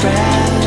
trapped